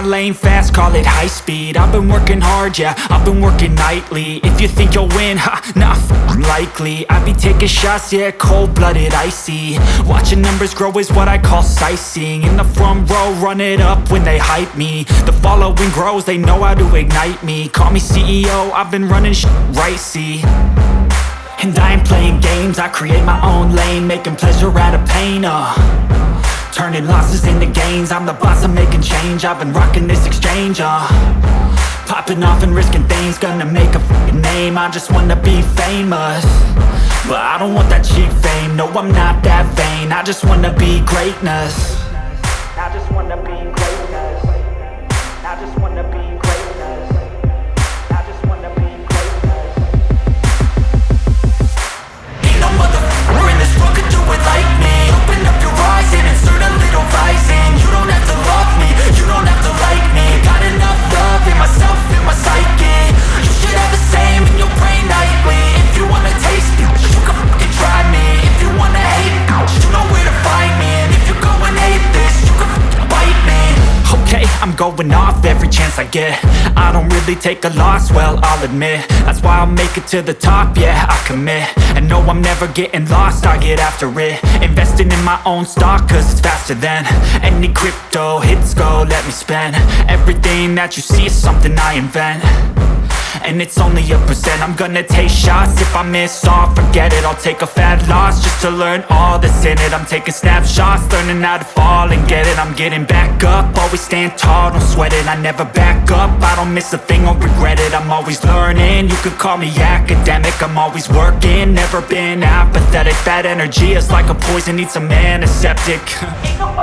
lane fast, call it high speed. I've been working hard, yeah, I've been working nightly. If you think you'll win, ha, f***ing likely. I be taking shots, yeah, cold-blooded, icy. Watching numbers grow is what I call sightseeing. In the front row, run it up when they hype me. The following grows, they know how to ignite me. Call me CEO, I've been running sh right, see? And I ain't playing games, I create my own lane Making pleasure out of pain, uh Turning losses into gains. I'm the boss, I'm making change. I've been rocking this exchange, uh. Popping off and risking things. Gonna make a name. I just wanna be famous. But I don't want that cheap fame. No, I'm not that vain. I just wanna be greatness. I just wanna be I'm going off every chance I get. I don't really take a loss, well, I'll admit. That's why I'll make it to the top, yeah, I commit. And no, I'm never getting lost, I get after it. Investing in my own stock, cause it's faster than Any crypto hits go, let me spend. Everything that you see is something I invent and it's only a percent. I'm gonna take shots. If I miss all, forget it. I'll take a fat loss Just to learn all that's in it. I'm taking snapshots Learning how to fall and get it. I'm getting back up. Always stand tall, don't sweat it. I never back up. I don't miss a thing or regret it. I'm always learning. You could call me academic. I'm always working. Never been apathetic. That energy is like a poison. Needs a antiseptic. Ain't nobody